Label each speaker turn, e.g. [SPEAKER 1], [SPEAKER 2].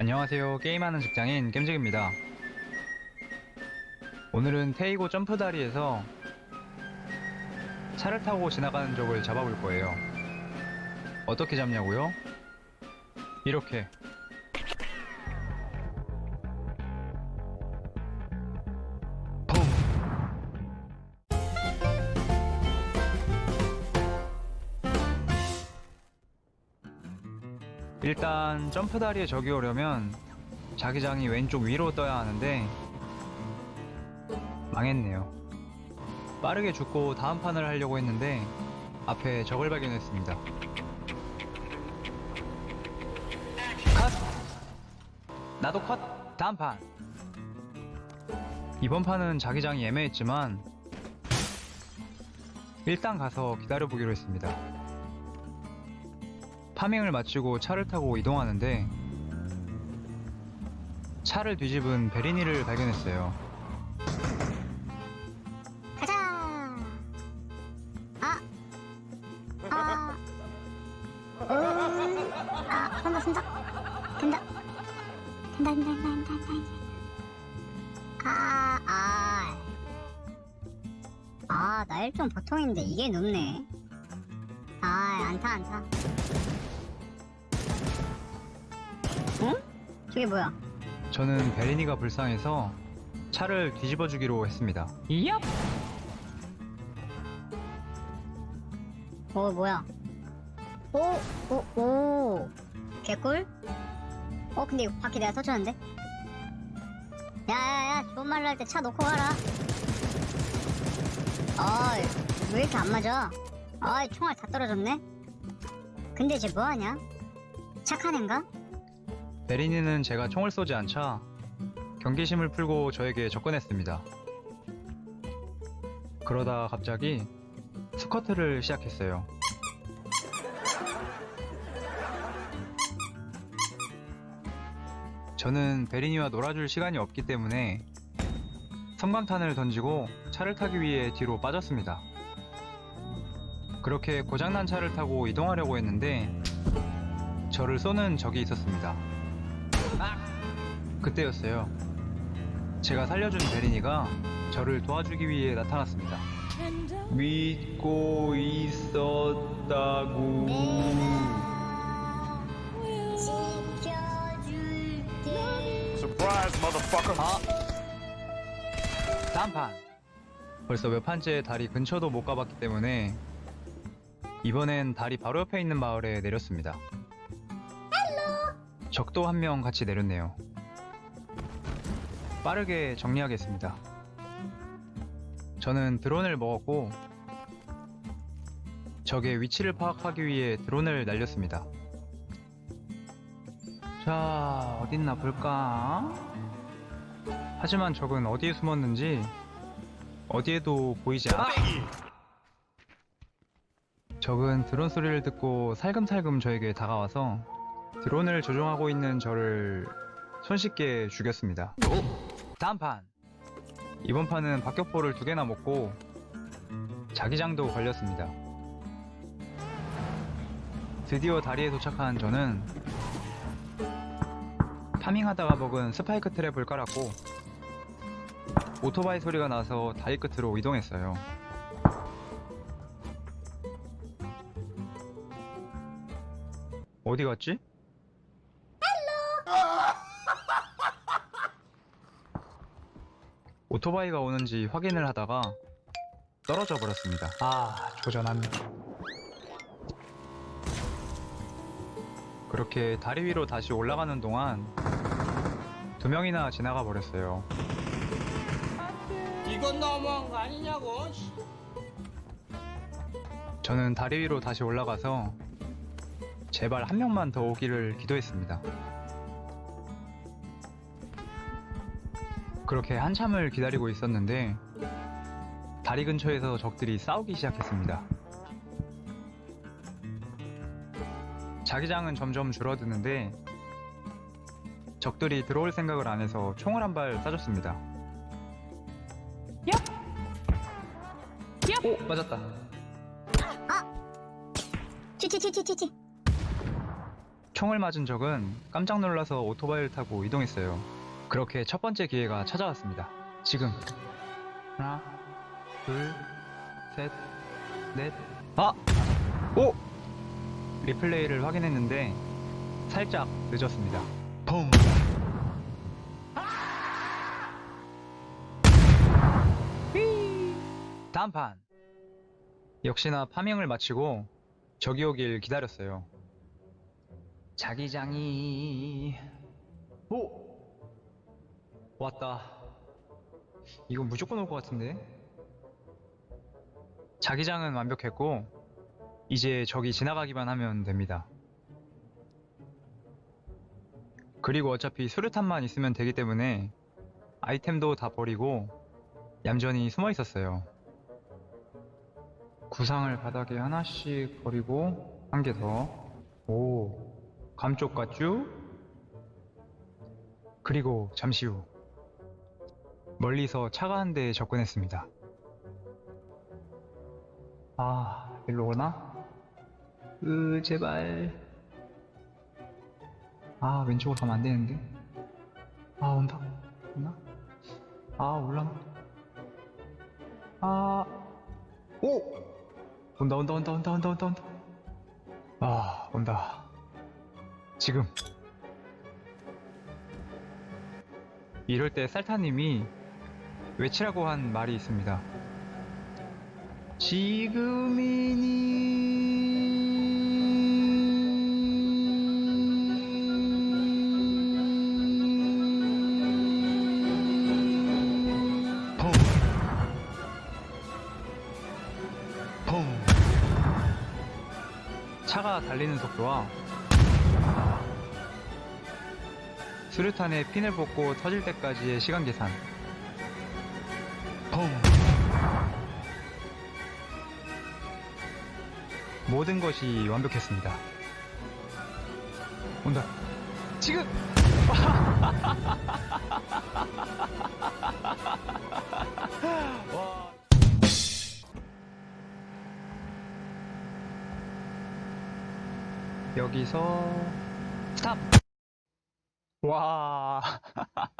[SPEAKER 1] 안녕하세요. 게임하는 직장인 겜직입니다. 오늘은 테이고 점프 다리에서 차를 타고 지나가는 적을 잡아볼 거예요. 어떻게 잡냐고요? 이렇게. 일단 점프 다리에 적이 오려면 자기장이 왼쪽 위로 떠야 하는데 망했네요. 빠르게 죽고 다음 판을 하려고 했는데 앞에 적을 발견했습니다. 컷! 나도 컷! 다음 판! 이번 판은 자기장이 애매했지만 일단 가서 기다려보기로 했습니다. 파밍을 마치고 차를 타고 이동하는데 차를 뒤집은 베리니를 발견했어요.
[SPEAKER 2] 가자. 아. 아. 음. 아, 간다, 간다. 간다. 간다, 간다, 간다, 간다. 아, 아. 아, 나 1점 보통인데 이게 높네. 아, 안타, 안타. 저게 뭐야?
[SPEAKER 1] 저는 베리니가 불쌍해서 차를 뒤집어 주기로 했습니다. 얍!
[SPEAKER 2] 어 뭐야? 오 오 오. 개꿀? 어 근데 이거 바퀴 내가 터쳤는데? 야 야 야 좋은 말로 할 때 차 놓고 가라. 어이 왜 이렇게 안 맞아? 아이 총알 다 떨어졌네? 근데 쟤 뭐하냐? 착한 앤가
[SPEAKER 1] 베리니는 제가 총을 쏘지 않자 경계심을 풀고 저에게 접근했습니다. 그러다 갑자기 스쿼트를 시작했어요. 저는 베리니와 놀아줄 시간이 없기 때문에 섬광탄을 던지고 차를 타기 위해 뒤로 빠졌습니다. 그렇게 고장난 차를 타고 이동하려고 했는데 저를 쏘는 적이 있었습니다. 그때였어요. 제가 살려준 베리니가 저를 도와주기 위해 나타났습니다. 믿고 있었다고.
[SPEAKER 2] 지켜줄게
[SPEAKER 3] Surprise, motherfucker.
[SPEAKER 1] 아! 다음 판! 벌써 몇 판째 다리 근처도 못 가봤기 때문에 이번엔 다리 바로 옆에 있는 마을에 내렸습니다. 적도 한 명 같이 내렸네요. 빠르게 정리하겠습니다. 저는 드론을 먹었고 적의 위치를 파악하기 위해 드론을 날렸습니다. 자, 어딨나 볼까? 하지만 적은 어디에 숨었는지 어디에도 보이지 않아. 적은 드론 소리를 듣고 살금살금 저에게 다가와서 드론을 조종하고 있는 저를 손쉽게 죽였습니다. 다음 판. 이번 판은 박격포를 두 개나 먹고 자기장도 걸렸습니다. 드디어 다리에 도착한 저는 farming하다가 먹은 spike trap을 깔았고 오토바이 소리가 나서 다리 끝으로 이동했어요. 어디 갔지? 오토바이가 오는지 확인을 하다가 떨어져 버렸습니다. 아, 조전한. 그렇게 다리 위로 다시 올라가는 동안 두 명이나 지나가 버렸어요.
[SPEAKER 4] 이건 너무한 거 아니냐고.
[SPEAKER 1] 저는 다리 위로 다시 올라가서 제발 한 명만 더 오기를 기도했습니다. 그렇게 한참을 기다리고 있었는데 다리 근처에서 적들이 싸우기 시작했습니다. 자기장은 점점 줄어드는데 적들이 들어올 생각을 안 해서 총을 한 발 쏴줬습니다. 오 맞았다.
[SPEAKER 2] 치치치치치치
[SPEAKER 1] 총을 맞은 적은 깜짝 놀라서 오토바이를 타고 이동했어요. 그렇게 첫 번째 기회가 찾아왔습니다. 지금. 하나, 둘, 셋, 넷, 아! 오! 리플레이를 확인했는데 살짝 늦었습니다. 펑! 휘! 다음 판. 역시나 파밍을 마치고 적이 오길 기다렸어요. 자기장이 오 왔다. 이건 무조건 올 것 같은데. 자기장은 완벽했고 이제 적이 지나가기만 하면 됩니다. 그리고 어차피 수류탄만 있으면 되기 때문에 아이템도 다 버리고 얌전히 숨어 있었어요. 구상을 바닥에 하나씩 버리고 한 개 더. 오, 감쪽 같쥬? 그리고 잠시 후 멀리서 차가 한대 접근했습니다. 아, 일로 오나? 으, 제발. 아, 왼쪽으로 가면 안 되는데. 아, 온다. 오나? 아, 올라나? 아, 오! 온다, 온다, 온다, 온다, 온다, 온다, 온다. 아, 온다. 지금. 이럴 때 쌀타님이 외치라고 한 말이 있습니다. 지금이니. 차가 달리는 속도와 수류탄에 핀을 뽑고 터질 때까지의 시간 계산. 모든 것이 완벽했습니다. 온다. 지금! 와. 여기서 스탑! 와.